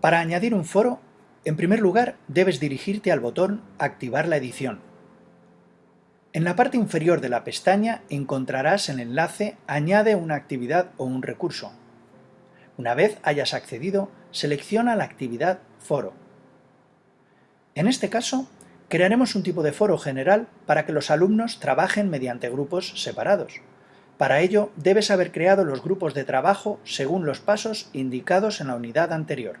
Para añadir un foro, en primer lugar debes dirigirte al botón Activar la edición. En la parte inferior de la pestaña encontrarás el enlace Añade una actividad o un recurso. Una vez hayas accedido, selecciona la actividad Foro. En este caso, crearemos un tipo de foro general para que los alumnos trabajen mediante grupos separados. Para ello, debes haber creado los grupos de trabajo según los pasos indicados en la unidad anterior.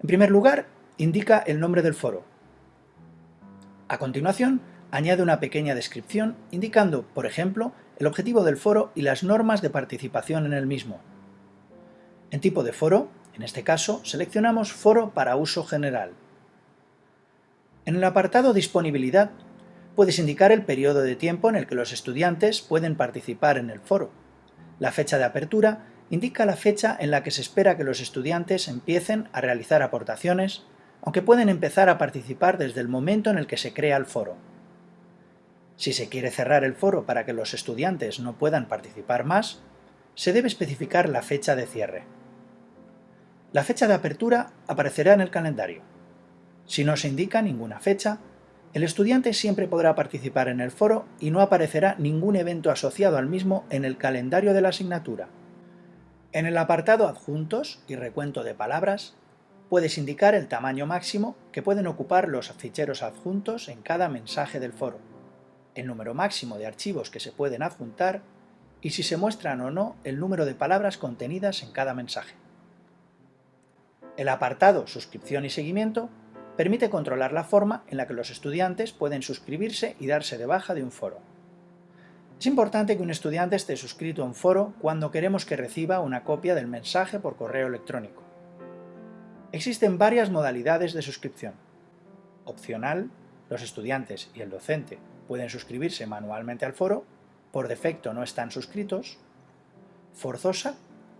En primer lugar, indica el nombre del foro. A continuación, añade una pequeña descripción indicando, por ejemplo, el objetivo del foro y las normas de participación en el mismo. En tipo de foro, en este caso, seleccionamos Foro para uso general. En el apartado Disponibilidad, puedes indicar el periodo de tiempo en el que los estudiantes pueden participar en el foro. La fecha de apertura indica la fecha en la que se espera que los estudiantes empiecen a realizar aportaciones, aunque pueden empezar a participar desde el momento en el que se crea el foro. Si se quiere cerrar el foro para que los estudiantes no puedan participar más, se debe especificar la fecha de cierre. La fecha de apertura aparecerá en el calendario. Si no se indica ninguna fecha, el estudiante siempre podrá participar en el foro y no aparecerá ningún evento asociado al mismo en el calendario de la asignatura. En el apartado Adjuntos y recuento de palabras, puedes indicar el tamaño máximo que pueden ocupar los ficheros adjuntos en cada mensaje del foro, el número máximo de archivos que se pueden adjuntar y si se muestran o no el número de palabras contenidas en cada mensaje. El apartado Suscripción y seguimiento permite controlar la forma en la que los estudiantes pueden suscribirse y darse de baja de un foro. Es importante que un estudiante esté suscrito a un foro cuando queremos que reciba una copia del mensaje por correo electrónico. Existen varias modalidades de suscripción. Opcional, los estudiantes y el docente pueden suscribirse manualmente al foro, por defecto no están suscritos. Forzosa,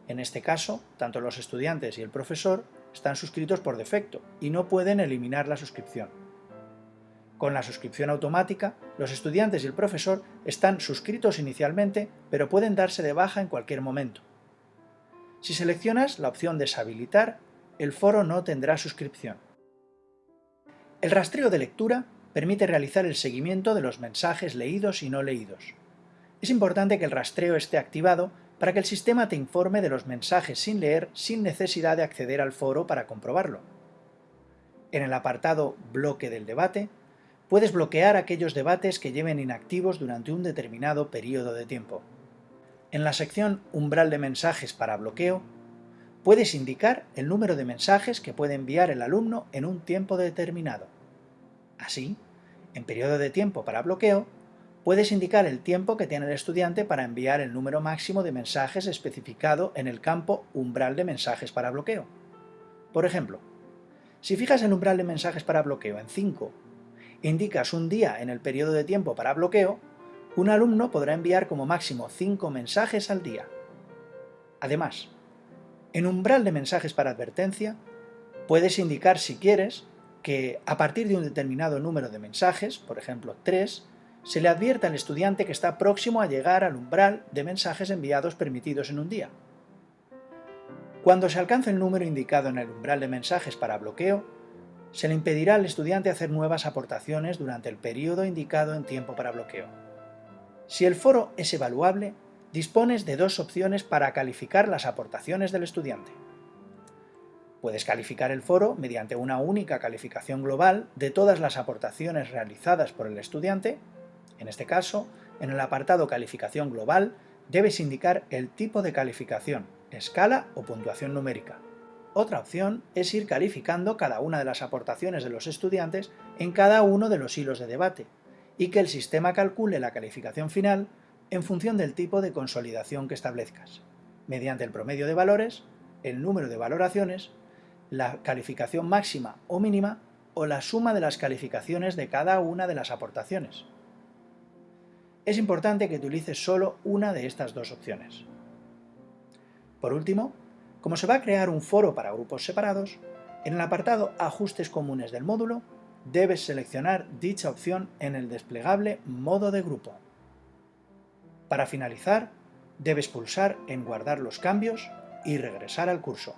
en este caso, tanto los estudiantes y el profesor están suscritos por defecto y no pueden eliminar la suscripción. Con la suscripción automática, los estudiantes y el profesor están suscritos inicialmente, pero pueden darse de baja en cualquier momento. Si seleccionas la opción Deshabilitar, el foro no tendrá suscripción. El rastreo de lectura permite realizar el seguimiento de los mensajes leídos y no leídos. Es importante que el rastreo esté activado para que el sistema te informe de los mensajes sin leer sin necesidad de acceder al foro para comprobarlo. En el apartado Bloque del debate, puedes bloquear aquellos debates que lleven inactivos durante un determinado periodo de tiempo. En la sección Umbral de mensajes para bloqueo, puedes indicar el número de mensajes que puede enviar el alumno en un tiempo determinado. Así, en periodo de tiempo para bloqueo, puedes indicar el tiempo que tiene el estudiante para enviar el número máximo de mensajes especificado en el campo Umbral de mensajes para bloqueo. Por ejemplo, si fijas el umbral de mensajes para bloqueo en 5 indicas un día en el periodo de tiempo para bloqueo, un alumno podrá enviar como máximo 5 mensajes al día. Además, en umbral de mensajes para advertencia, puedes indicar si quieres que a partir de un determinado número de mensajes, por ejemplo 3, se le advierta al estudiante que está próximo a llegar al umbral de mensajes enviados permitidos en un día. Cuando se alcance el número indicado en el umbral de mensajes para bloqueo, se le impedirá al estudiante hacer nuevas aportaciones durante el periodo indicado en tiempo para bloqueo. Si el foro es evaluable, dispones de dos opciones para calificar las aportaciones del estudiante. Puedes calificar el foro mediante una única calificación global de todas las aportaciones realizadas por el estudiante. En este caso, en el apartado Calificación global, debes indicar el tipo de calificación, escala o puntuación numérica. Otra opción es ir calificando cada una de las aportaciones de los estudiantes en cada uno de los hilos de debate, y que el sistema calcule la calificación final en función del tipo de consolidación que establezcas, mediante el promedio de valores, el número de valoraciones, la calificación máxima o mínima o la suma de las calificaciones de cada una de las aportaciones. Es importante que utilices solo una de estas dos opciones. Por último, como se va a crear un foro para grupos separados, en el apartado Ajustes comunes del módulo, debes seleccionar dicha opción en el desplegable Modo de grupo. Para finalizar, debes pulsar en Guardar los cambios y regresar al curso.